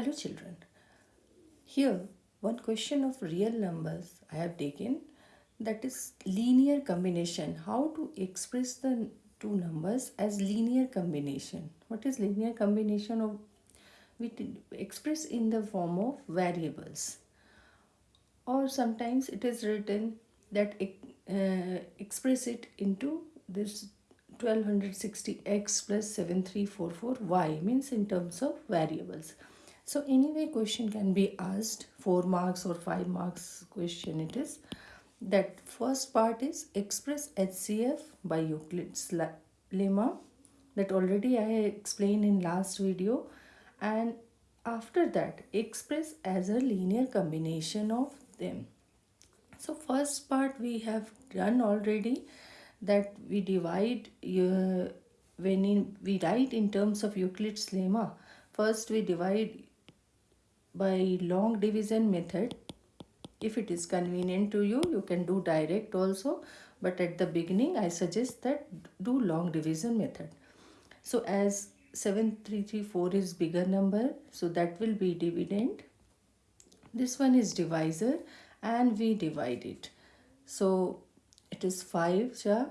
Hello children. Here one question of real numbers I have taken that is linear combination. How to express the two numbers as linear combination. What is linear combination of we express in the form of variables or sometimes it is written that uh, express it into this 1260x plus 7344y means in terms of variables. So anyway question can be asked 4 marks or 5 marks question it is. That first part is express HCF by Euclid's lemma that already I explained in last video and after that express as a linear combination of them. So first part we have done already that we divide uh, when in, we write in terms of Euclid's lemma first we divide by long division method. If it is convenient to you you can do direct also. But at the beginning I suggest that do long division method. So as 7334 is bigger number so that will be dividend. This one is divisor and we divide it. So it is 5 ja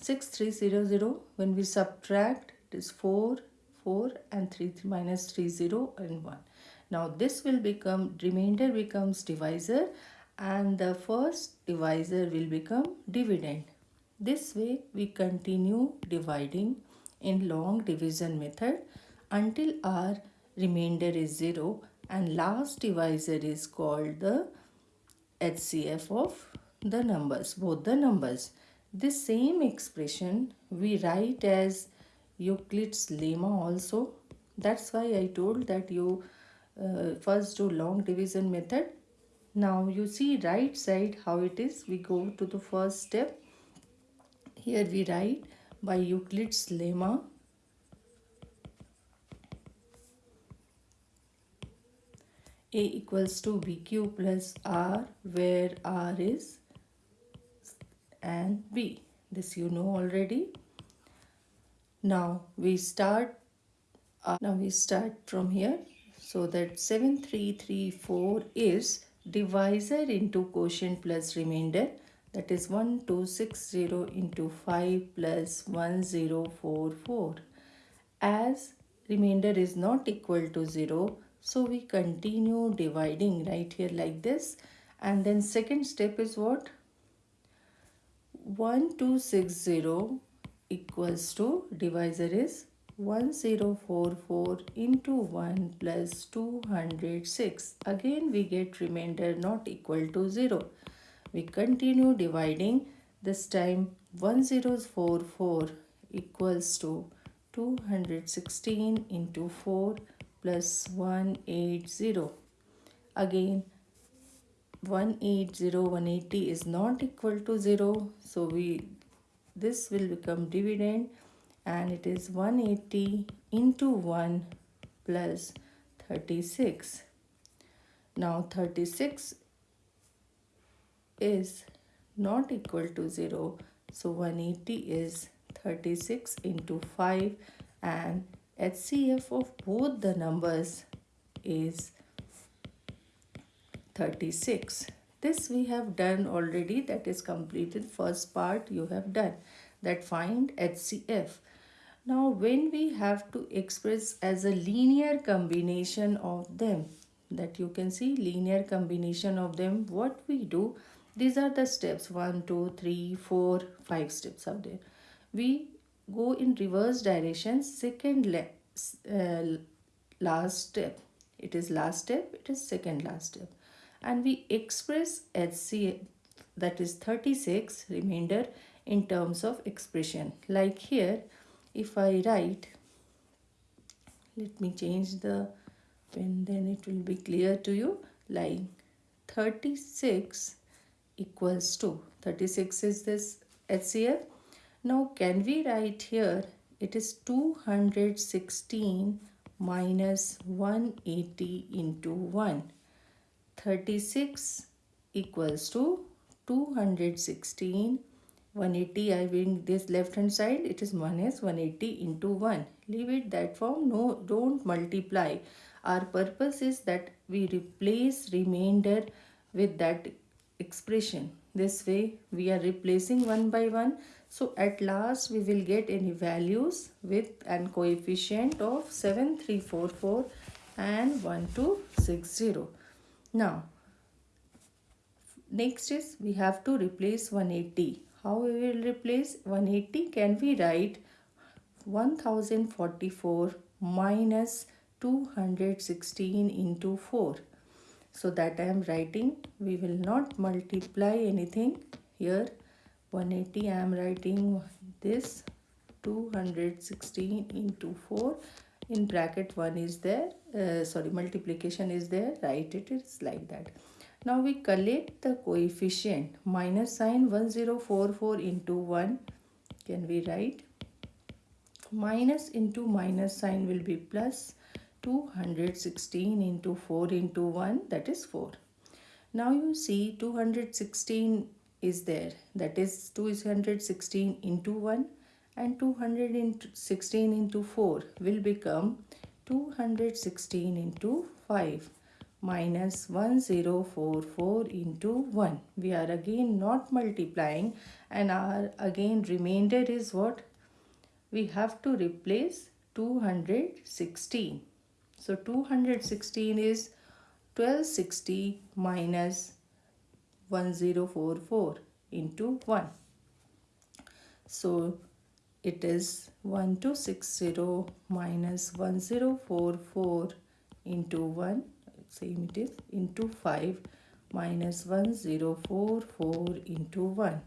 6300 when we subtract it is 4 4 and 3 minus 3 0 and 1 now this will become, remainder becomes divisor and the first divisor will become dividend. This way we continue dividing in long division method until our remainder is 0 and last divisor is called the HCF of the numbers, both the numbers. This same expression we write as Euclid's lemma also. That's why I told that you uh, first do long division method. Now you see right side how it is. We go to the first step. Here we write by Euclid's lemma. A equals to BQ plus R where R is and B. This you know already. Now we start uh, now we start from here so that 7334 is divisor into quotient plus remainder. That is 1260 into 5 plus 1044. As remainder is not equal to 0 so we continue dividing right here like this. And then second step is what? 1260 equals to divisor is 1044 into 1 plus 206. Again we get remainder not equal to 0. We continue dividing. This time 1044 equals to 216 into 4 plus 180. Again 180 180 is not equal to 0 so we this will become dividend and it is 180 into 1 plus 36. Now 36 is not equal to 0 so 180 is 36 into 5 and HCF of both the numbers is 36. This we have done already that is completed first part you have done that find HCF. Now when we have to express as a linear combination of them that you can see linear combination of them what we do these are the steps one two three four five steps out there. We go in reverse direction second uh, last step. It is last step it is second last step. And we express HC that is 36 remainder in terms of expression. Like here if I write let me change the pen then it will be clear to you. Like 36 equals to 36 is this HCF now can we write here? It is 216 minus 180 into 1 36 equals to 216 180 I bring this left hand side. It is minus 180 into 1 leave it that form. No don't multiply. Our purpose is that we replace remainder with that expression. This way we are replacing one by one. So at last we will get any values with an coefficient of 7344 and 1260 now next is we have to replace 180 how we will replace 180 can we write 1044 minus 216 into 4 so that I am writing we will not multiply anything here. 180 I am writing this 216 into 4 in bracket 1 is there uh, sorry multiplication is there. Write it is like that now we collect the coefficient. Minus sign 1044 into 1 can we write? Minus into minus sign will be plus 216 into 4 into 1 that is 4. Now you see 216 is there. That is 216 into 1 and 216 into 4 will become 216 into 5 minus 1044 into 1. We are again not multiplying and our again remainder is what? We have to replace 216. So 216 is 1260 minus 1044 into 1. So it is 1260 minus 1044 into 1 same it is into 5 minus 1044 into 1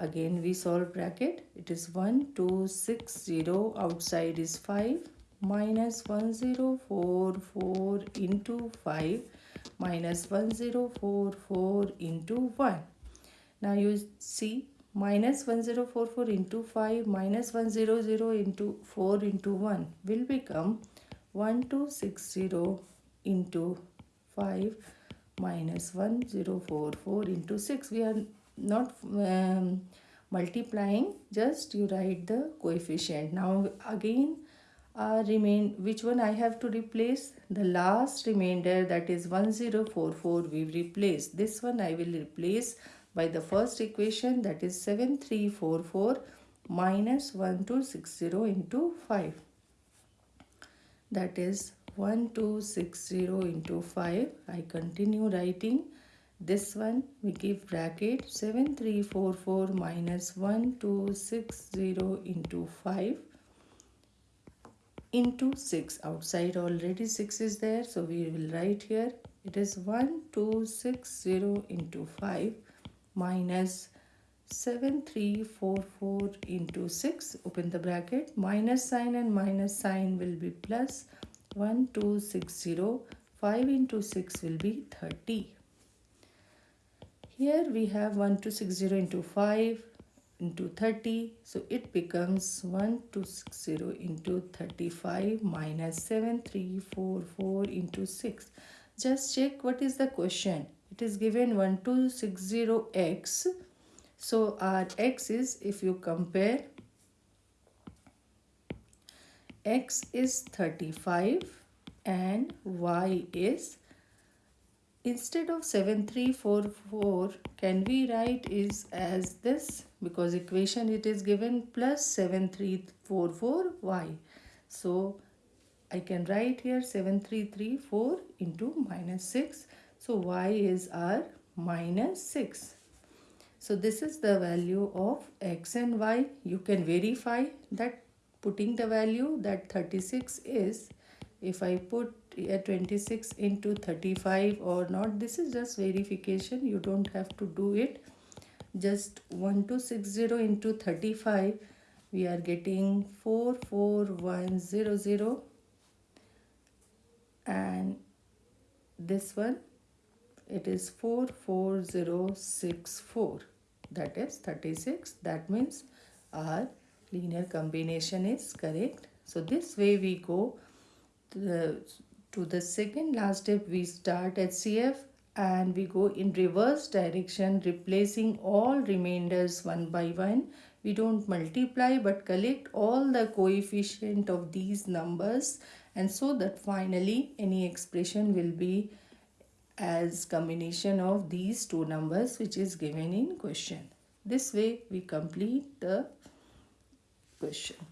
again we solve bracket. It is 1260 outside is 5 minus 1044 into 5 minus 1044 into 1. Now you see minus 1044 into 5 minus 100 into 4 into 1 will become 1260 into 5 minus 1044 into 6. We are not um, multiplying just you write the coefficient. Now again uh, remain which one I have to replace the last remainder that is 1044 we replace this one I will replace by the first equation that is 7344 minus 1260 into 5 that is 1260 into 5 I continue writing. This one we give bracket 7344 minus 1260 into 5 into 6 outside already 6 is there so we will write here. It is 1260 into 5 minus 7344 into 6 open the bracket. Minus sign and minus sign will be plus 1260 5 into 6 will be 30 here we have 1260 into 5 into 30 so it becomes 1260 into 35 minus 7344 into 6 just check what is the question. It is given 1260x so our x is if you compare x is 35 and y is instead of 7344 can we write is as this? Because equation it is given plus 7344y so I can write here 7334 into minus 6 so y is our minus 6 so this is the value of x and y. You can verify that putting the value that 36 is if I put a 26 into 35 or not this is just verification. You don't have to do it. Just 1260 into 35 we are getting 44100 and this one it is 44064 that is 36 that means our linear combination is correct. So this way we go to the to the second last step. We start HCF and we go in reverse direction replacing all remainders one by one. We don't multiply but collect all the coefficient of these numbers. And so that finally any expression will be as combination of these two numbers which is given in question. This way we complete the question.